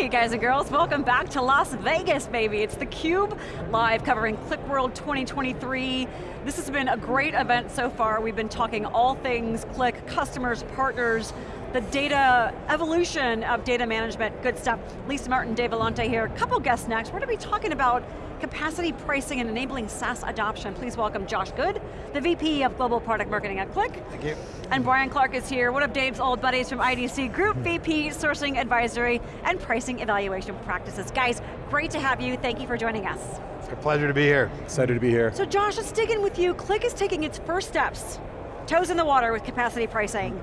Hey guys and girls, welcome back to Las Vegas, baby. It's theCUBE, live covering QlikWorld 2023. This has been a great event so far. We've been talking all things Qlik, customers, partners, the data evolution of data management, good stuff. Lisa Martin, Dave Vellante here. Couple guests next. We're going to be talking about capacity pricing and enabling SaaS adoption. Please welcome Josh Good, the VP of Global Product Marketing at Qlik. Thank you. And Brian Clark is here, one of Dave's old buddies from IDC, Group hmm. VP, Sourcing Advisory, and Pricing Evaluation Practices. Guys, great to have you, thank you for joining us. It's a pleasure to be here. Excited to be here. So Josh, let's dig in with you. Qlik is taking its first steps, toes in the water with capacity pricing.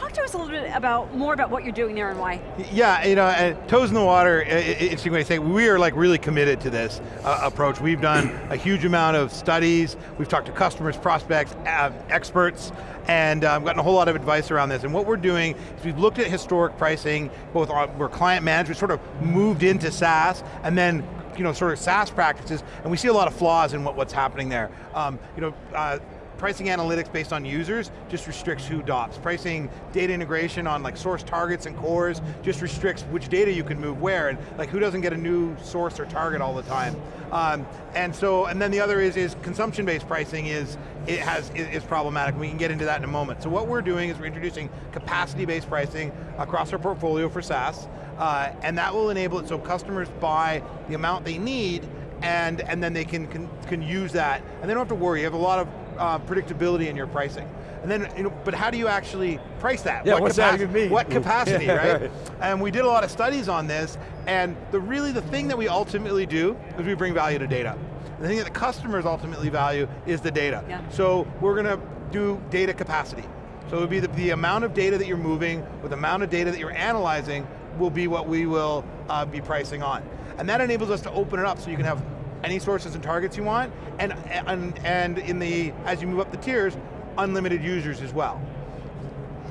Talk to us a little bit about more about what you're doing there and why. Yeah, you know, and toes in the water, interesting way to say, we are like really committed to this uh, approach. We've done a huge amount of studies, we've talked to customers, prospects, uh, experts, and um, gotten a whole lot of advice around this. And what we're doing is we've looked at historic pricing, both on, where client management sort of moved into SaaS, and then you know, sort of SaaS practices, and we see a lot of flaws in what, what's happening there. Um, you know, uh, pricing analytics based on users just restricts who adopts. Pricing data integration on like source targets and cores just restricts which data you can move where, and like who doesn't get a new source or target all the time. Um, and so, and then the other is, is consumption-based pricing is, it has, is, problematic. We can get into that in a moment. So what we're doing is we're introducing capacity-based pricing across our portfolio for SaaS, uh, and that will enable it so customers buy the amount they need and, and then they can, can, can use that, and they don't have to worry. You have a lot of uh, predictability in your pricing. And then, you know, but how do you actually price that? Yeah, what what's that even mean? What capacity, yeah, right? And we did a lot of studies on this, and the really the thing that we ultimately do is we bring value to data. The thing that the customers ultimately value is the data. Yeah. So we're going to do data capacity. So it would be the, the, amount of data that you're moving with the amount of data that you're analyzing will be what we will uh, be pricing on. And that enables us to open it up so you can have any sources and targets you want, and, and, and in the, as you move up the tiers, unlimited users as well.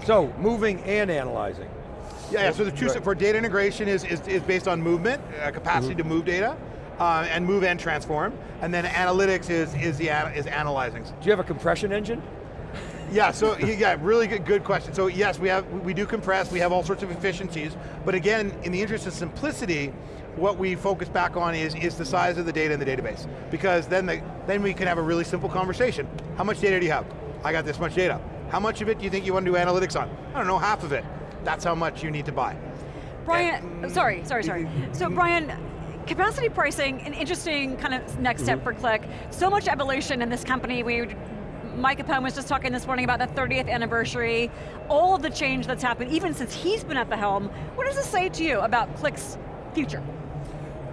So, moving and analyzing. Yeah, yeah so the two, right. for data integration is, is, is based on movement, uh, capacity mm -hmm. to move data, uh, and move and transform, and then analytics is, is, the, is analyzing. Do you have a compression engine? Yeah, so yeah, really good, good question. So yes, we have we do compress, we have all sorts of efficiencies, but again, in the interest of simplicity, what we focus back on is, is the size of the data in the database. Because then, the, then we can have a really simple conversation. How much data do you have? I got this much data. How much of it do you think you want to do analytics on? I don't know, half of it. That's how much you need to buy. Brian, and, sorry, sorry, sorry. So Brian, capacity pricing, an interesting kind of next step mm -hmm. for Qlik. So much evolution in this company. We Mike Capone was just talking this morning about the 30th anniversary, all of the change that's happened, even since he's been at the helm. What does this say to you about Qlik's future?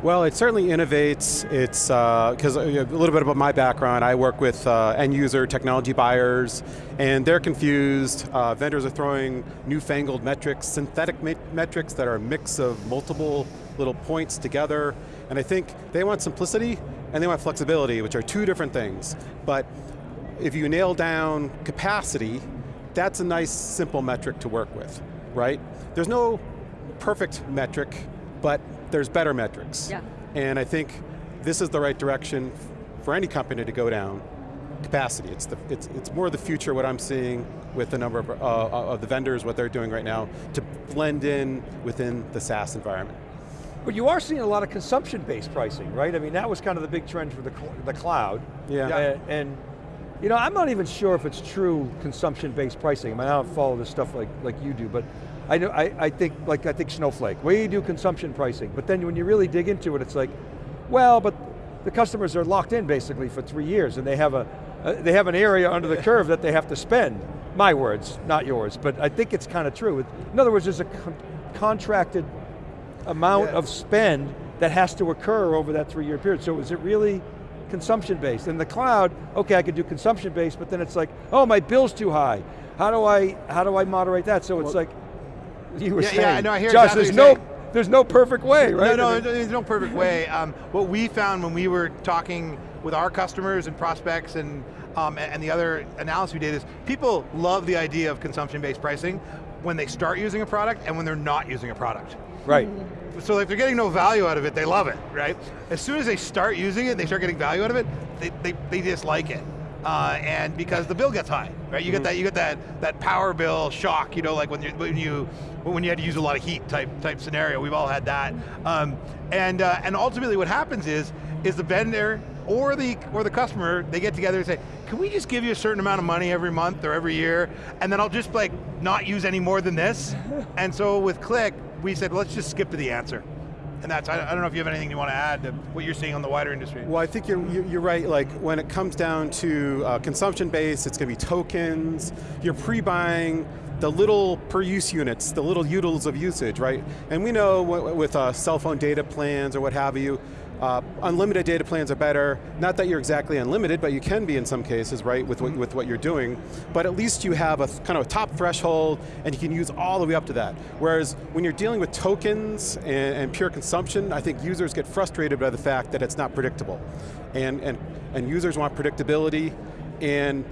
Well, it certainly innovates. It's, because uh, a little bit about my background, I work with uh, end user technology buyers, and they're confused. Uh, vendors are throwing newfangled metrics, synthetic metrics that are a mix of multiple little points together, and I think they want simplicity and they want flexibility, which are two different things. But if you nail down capacity, that's a nice simple metric to work with, right? There's no perfect metric, but there's better metrics. Yeah. And I think this is the right direction for any company to go down. Capacity, it's, the, it's, it's more the future what I'm seeing with the number of, uh, uh, of the vendors, what they're doing right now, to blend in within the SaaS environment. But you are seeing a lot of consumption-based pricing, right? I mean, that was kind of the big trend for the, cl the cloud. Yeah. yeah. And, and, you know, I'm not even sure if it's true consumption-based pricing. I mean, I don't follow this stuff like, like you do, but I, know, I, I think, like I think Snowflake, we do consumption pricing, but then when you really dig into it, it's like, well, but the customers are locked in basically for three years and they have a, uh, they have an area under the curve that they have to spend. My words, not yours, but I think it's kind of true. In other words, there's a con contracted amount yeah. of spend that has to occur over that three year period. So is it really consumption based? In the cloud, okay, I could do consumption based, but then it's like, oh, my bill's too high. How do I, how do I moderate that? So it's like, you were yeah, saying. Yeah, no, I hear Josh, exactly there's no, saying. there's no perfect way, right? No, no, there's no perfect way. Um, what we found when we were talking with our customers and prospects and um, and the other analysis we did is people love the idea of consumption-based pricing when they start using a product and when they're not using a product. Right. So if they're getting no value out of it, they love it, right? As soon as they start using it, they start getting value out of it, they, they, they dislike it. Uh, and because the bill gets high, right? You get that you get that that power bill shock, you know, like when you when you when you had to use a lot of heat type type scenario. We've all had that, um, and uh, and ultimately what happens is is the vendor or the or the customer they get together and say, can we just give you a certain amount of money every month or every year, and then I'll just like not use any more than this. and so with Qlik we said let's just skip to the answer. And that's, I don't know if you have anything you want to add to what you're seeing on the wider industry. Well, I think you're, you're right, like when it comes down to uh, consumption based, it's going to be tokens, you're pre-buying the little per use units, the little utils of usage, right? And we know with uh, cell phone data plans or what have you, uh, unlimited data plans are better. Not that you're exactly unlimited, but you can be in some cases, right, with what, with what you're doing. But at least you have a kind of a top threshold and you can use all the way up to that. Whereas when you're dealing with tokens and, and pure consumption, I think users get frustrated by the fact that it's not predictable. And, and, and users want predictability and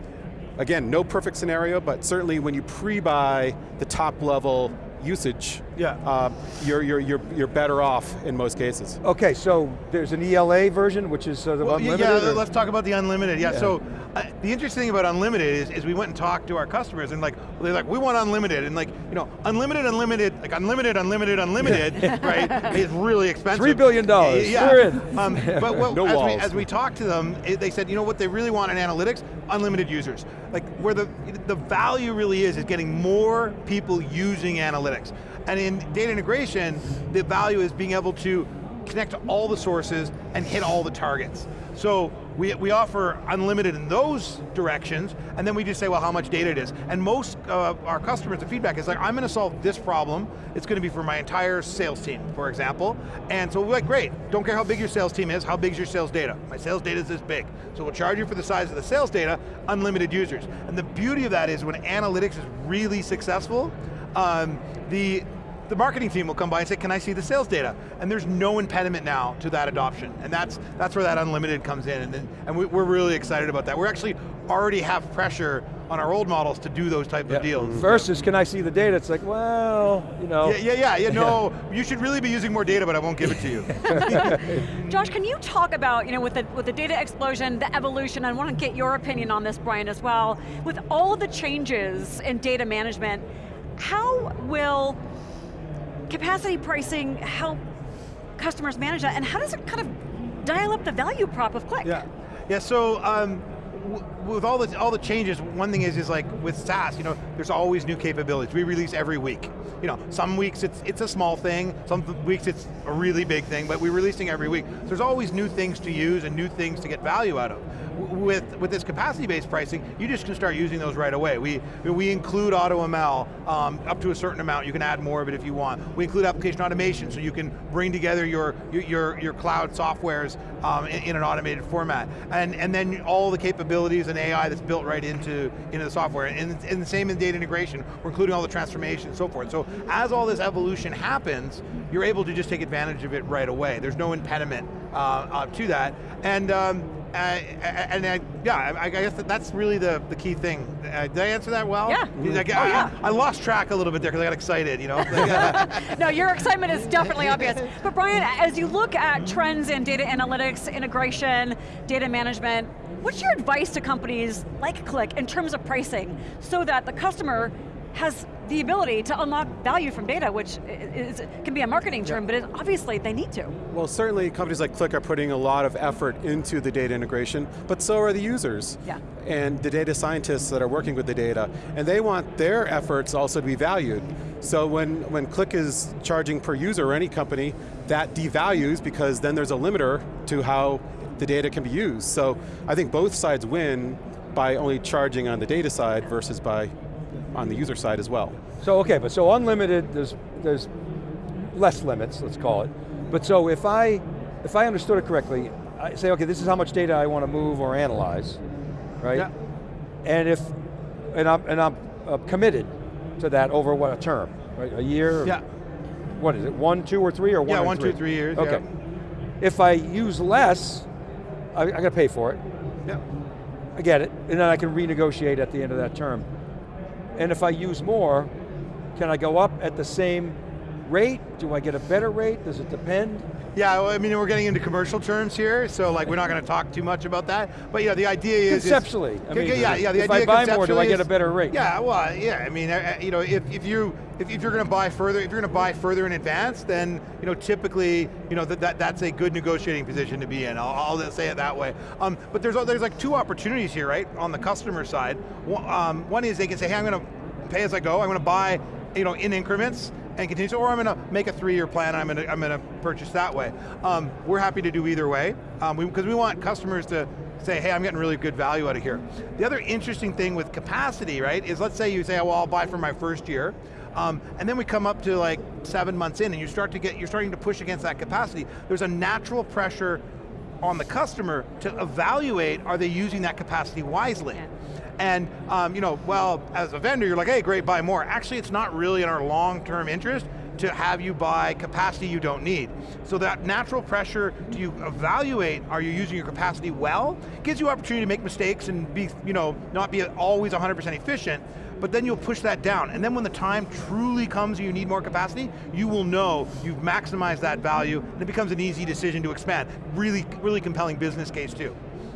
again, no perfect scenario, but certainly when you pre-buy the top level usage, yeah. Uh, you're, you're, you're, you're better off in most cases. Okay, so there's an ELA version, which is uh, the well, unlimited? Yeah, or? let's talk about the unlimited. Yeah, yeah. so uh, the interesting thing about unlimited is, is we went and talked to our customers and like, they're like, we want unlimited, and like, you know, unlimited, unlimited, like unlimited, unlimited, unlimited, right, is really expensive. Three billion dollars, yeah. we're in. Um, but what, no as, walls. We, as we talked to them, it, they said, you know what they really want in analytics? Unlimited users. Like, where the, the value really is, is getting more people using analytics. And in data integration, the value is being able to connect to all the sources and hit all the targets. So we, we offer unlimited in those directions, and then we just say, well, how much data it is. And most uh, our customers, the feedback is like, I'm going to solve this problem. It's going to be for my entire sales team, for example. And so we're like, great, don't care how big your sales team is, how big is your sales data? My sales data is this big. So we'll charge you for the size of the sales data, unlimited users. And the beauty of that is when analytics is really successful, um, the the marketing team will come by and say, can I see the sales data? And there's no impediment now to that adoption. And that's, that's where that unlimited comes in. And, and we, are really excited about that. We're actually already have pressure on our old models to do those type yeah. of deals. Mm-hmm. Versus, can I see the data? It's like, well, you know. Yeah, yeah, yeah, yeah no, you should really be using more data, but I won't give it to you. Josh, can you talk about, you know, with the, with the data explosion, the evolution, I want to get your opinion on this, Brian, as well. With all the changes in data management, how will capacity pricing help customers manage that, and how does it kind of dial up the value prop of Qlik? Yeah, yeah so um, with all the all the changes, one thing is is like with SaaS, you know, there's always new capabilities. We release every week. You know, some weeks it's it's a small thing, some weeks it's a really big thing, but we're releasing every week. So there's always new things to use and new things to get value out of with, with this capacity-based pricing, you just can start using those right away. We, we include AutoML um, up to a certain amount. You can add more of it if you want. We include application automation, so you can bring together your, your, your cloud softwares um, in, in, an automated format. And, and then all the capabilities and AI that's built right into, into the software. And, and the same in data integration, we're including all the transformation and so forth. So as all this evolution happens, you're able to just take advantage of it right away. There's no impediment uh, uh, to that. And um, uh, and I, yeah, I, guess that's really the, the key thing. Uh, did I answer that well? Yeah. Like, oh, I, yeah. I, lost track a little bit there because I got excited, you know? no, your excitement is definitely obvious. But Brian, as you look at trends in data analytics, integration, data management, what's your advice to companies like Qlik in terms of pricing so that the customer has the ability to unlock value from data, which is, can be a marketing term, yeah. but obviously they need to. Well, certainly companies like Qlik are putting a lot of effort into the data integration, but so are the users. Yeah. And the data scientists that are working with the data, and they want their efforts also to be valued. So when, when Qlik is charging per user or any company, that devalues because then there's a limiter to how the data can be used. So I think both sides win by only charging on the data side versus by on the user side as well. So okay, but so unlimited, there's, there's less limits, let's call it. But so if I, if I understood it correctly, I say, okay, this is how much data I want to move or analyze, right? Yeah. And if, and I'm, and I'm uh, committed to that over what, a term, right? A year? Yeah. What is it, one, two, or three, or one Yeah, one, three? two, three years, Okay. Yeah. If I use less, I, I got to pay for it. Yeah. I get it, and then I can renegotiate at the end of that term. And if I use more, can I go up at the same rate? Do I get a better rate? Does it depend? Yeah, well, I mean, we're getting into commercial terms here, so like we're not going to talk too much about that. But yeah, the idea is conceptually. Is, I mean, yeah, yeah. The if idea I buy more, do I get a better rate? Yeah, well, yeah. I mean, uh, you know, if, if you if, if you're going to buy further, if you're going to buy further in advance, then you know typically you know that, that that's a good negotiating position to be in. I'll, I'll say it that way. Um, but there's there's like two opportunities here, right? On the customer side, one, um, one is they can say, hey, I'm going to pay as I go. I'm going to buy you know in increments and continue, or I'm going to make a three-year plan, I'm going to, I'm going to purchase that way. Um, we're happy to do either way, because um, we, we want customers to say, hey, I'm getting really good value out of here. The other interesting thing with capacity, right, is let's say you say, oh, well, I'll buy for my first year, um, and then we come up to like seven months in and you start to get, you're starting to push against that capacity. There's a natural pressure on the customer to evaluate, are they using that capacity wisely? Yeah. And um, you know, well, as a vendor, you're like, hey, great, buy more. Actually, it's not really in our long-term interest to have you buy capacity you don't need. So that natural pressure to you evaluate, are you using your capacity well, gives you opportunity to make mistakes and be, you know, not be always 100% efficient, but then you'll push that down. And then when the time truly comes and you need more capacity, you will know you've maximized that value and it becomes an easy decision to expand. Really, really compelling business case too.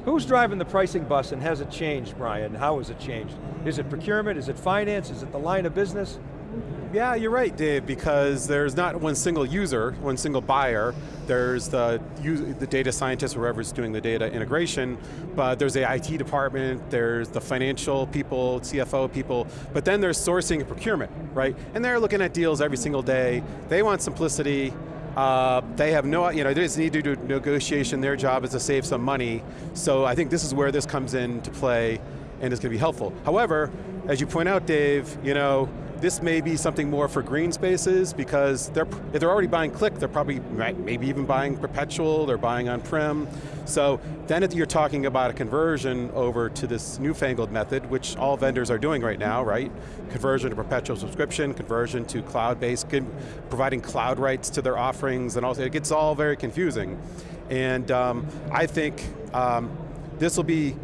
Who's driving the pricing bus and has it changed, Brian? How has it changed? Is it procurement, is it finance, is it the line of business? Yeah, you're right, Dave, because there's not one single user, one single buyer. There's the, the data scientist, whoever's doing the data integration, but there's the IT department, there's the financial people, CFO people, but then there's sourcing and procurement, right? And they're looking at deals every single day. They want simplicity, uh, they have no, you know, they just need to do negotiation, their job is to save some money. So I think this is where this comes into play and it's going to be helpful. However, as you point out, Dave, you know, this may be something more for green spaces because they're, if they're already buying Qlik, they're probably maybe even buying perpetual, they're buying on-prem. So then you're talking about a conversion over to this newfangled method, which all vendors are doing right now, right? Conversion to perpetual subscription, conversion to cloud-based, providing cloud rights to their offerings, and also it gets all very confusing. And um, I think um, this will be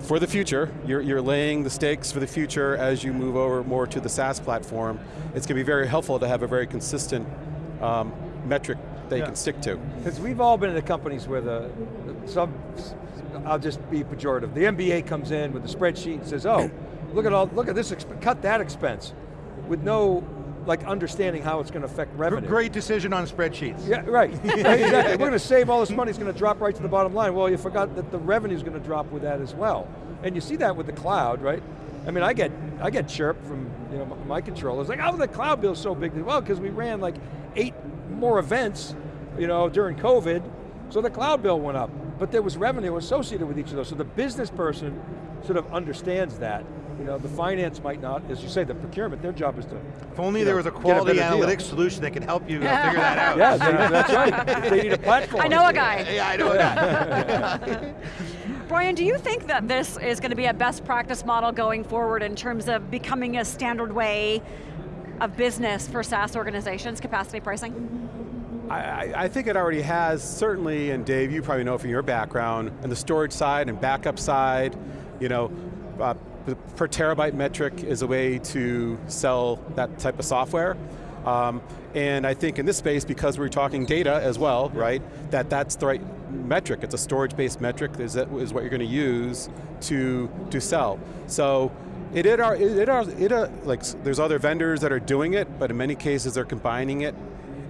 for the future, you're, you're laying the stakes for the future as you move over more to the SaaS platform. It's going to be very helpful to have a very consistent um, metric they yeah. can stick to. Because we've all been in the companies where the, the some, I'll just be pejorative, the MBA comes in with the spreadsheet and says, oh, look at all, look at this, cut that expense, with no like understanding how it's going to affect revenue. Great decision on spreadsheets. Yeah, right. exactly. We're going to save all this money, it's going to drop right to the bottom line. Well, you forgot that the revenue is going to drop with that as well. And you see that with the cloud, right? I mean, I get I get chirped from you know my controllers like, oh, the cloud bill's so big. Well, because we ran like eight more events, you know, during COVID, so the cloud bill went up. But there was revenue associated with each of those. So the business person sort of understands that you know, the finance might not, as you say, the procurement, their job is to If only there know, was a quality a analytics deal. solution that could help you uh, figure that out. Yeah, that's right. they need a platform. I know a guy. Yeah, I know a guy. Brian, do you think that this is going to be a best practice model going forward in terms of becoming a standard way of business for SaaS organizations, capacity pricing? I, I, think it already has, certainly, and Dave, you probably know from your background, on the storage side and backup side, you know, uh, the per terabyte metric is a way to sell that type of software. Um, and I think in this space, because we're talking data as well, yeah. right, that that's the right metric. It's a storage-based metric is, that, is what you're going to use to, to sell. So it, it, are, it, are, it are, like, there's other vendors that are doing it, but in many cases they're combining it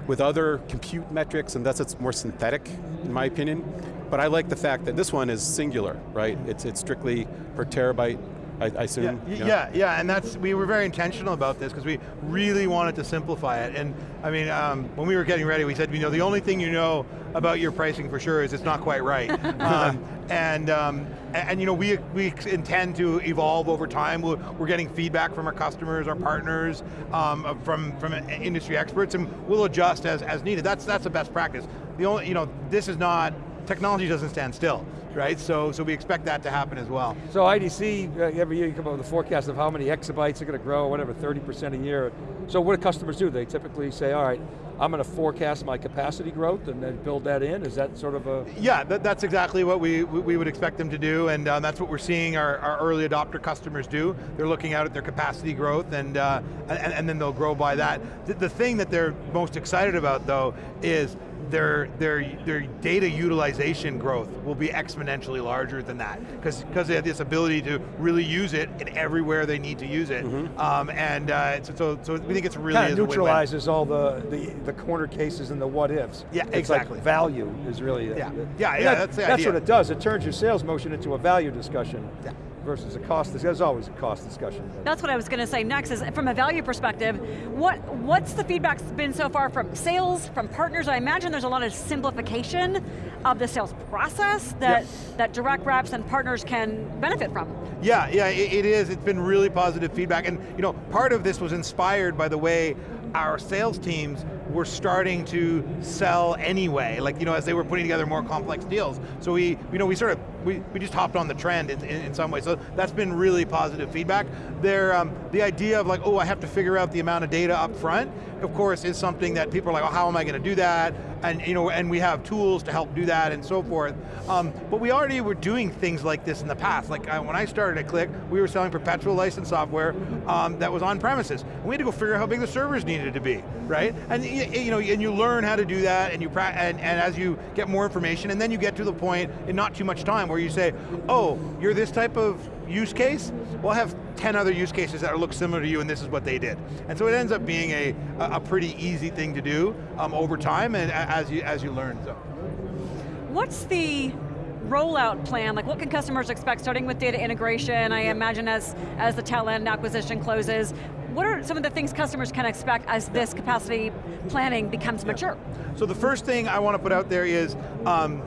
with other compute metrics, and thus it's more synthetic, in my opinion. But I like the fact that this one is singular, right? It's, it's strictly per terabyte I, I assume. Yeah, yeah, yeah, and that's, we were very intentional about this because we really wanted to simplify it. And I mean, um, when we were getting ready, we said, you know, the only thing you know about your pricing for sure is it's not quite right. um, and, um, and, and, you know, we, we intend to evolve over time. We're, we're getting feedback from our customers, our partners, um, from, from industry experts, and we'll adjust as, as needed. That's, that's the best practice. The only, you know, this is not, technology doesn't stand still right? So, so we expect that to happen as well. So IDC, uh, every year you come up with a forecast of how many exabytes are going to grow, whatever, 30% a year. So what do customers do? They typically say, all right, I'm going to forecast my capacity growth and then build that in? Is that sort of a... Yeah, that, that's exactly what we, we would expect them to do, and um, that's what we're seeing our, our, early adopter customers do. They're looking out at their capacity growth, and, uh, and, and, then they'll grow by that. The, the thing that they're most excited about, though, is their, their, their data utilization growth will be exponentially larger than that, because because they have this ability to really use it in everywhere they need to use it. Mm -hmm. um, and uh, so, so, so, we think it's really kind of neutralizes all the, the, the corner cases and the what ifs. Yeah, it's exactly. Like value is really, yeah, the, yeah, yeah, that, that's the That's idea. what it does, it turns your sales motion into a value discussion. Yeah versus a cost, there's always a cost discussion. That's what I was going to say next is, from a value perspective, what what's the feedback been so far from sales, from partners? I imagine there's a lot of simplification of the sales process that, yep. that direct reps and partners can benefit from. Yeah, yeah, it, it is. It's been really positive feedback. And you know, part of this was inspired by the way our sales teams were starting to sell anyway, like you know, as they were putting together more complex deals. So we, you know, we sort of, we, we just hopped on the trend in, in, in some way. So that's been really positive feedback. There, um, the idea of like, oh, I have to figure out the amount of data up front, of course, is something that people are like, oh, how am I going to do that? And you know, and we have tools to help do that and so forth. Um, but we already were doing things like this in the past. Like uh, when I started at Qlik, we were selling perpetual license software um, that was on premises. And we had to go figure out how big the servers needed to be, right? And you know, and you learn how to do that, and you and, and as you get more information, and then you get to the point in not too much time where you say, oh, you're this type of use case, we'll have 10 other use cases that look similar to you and this is what they did. And so it ends up being a, a pretty easy thing to do um, over time and as you, as you learn. So. What's the rollout plan? Like what can customers expect starting with data integration? I imagine as, as the Talend acquisition closes, what are some of the things customers can expect as this capacity planning becomes mature? So the first thing I want to put out there is, um,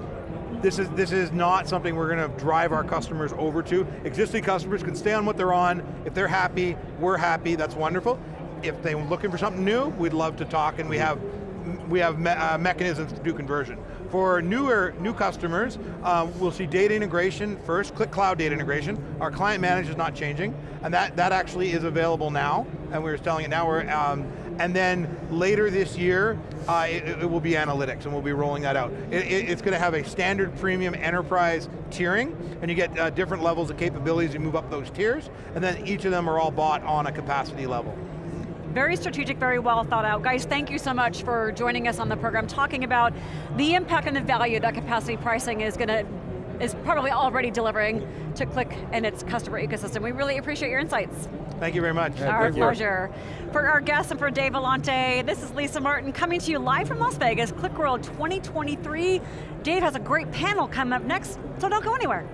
this is, this is not something we're going to drive our customers over to. Existing customers can stay on what they're on. If they're happy, we're happy, that's wonderful. If they're looking for something new, we'd love to talk and we have we have me uh, mechanisms to do conversion. For newer, new customers, um, we'll see data integration first, Qlik Cloud data integration. Our client manager is not changing, and that, that actually is available now, and we're telling it now. We're, um, and then later this year, uh, it, it, will be analytics, and we'll be rolling that out. It, it, it's going to have a standard premium enterprise tiering, and you get uh, different levels of capabilities, you move up those tiers, and then each of them are all bought on a capacity level. Very strategic, very well thought out. Guys, thank you so much for joining us on the program, talking about the impact and the value that capacity pricing is going to is probably already delivering to Qlik and its customer ecosystem. We really appreciate your insights. Thank you very much. Yeah, our pleasure. For our guests and for Dave Vellante, this is Lisa Martin coming to you live from Las Vegas, QlikWorld 2023. Dave has a great panel coming up next, so don't go anywhere.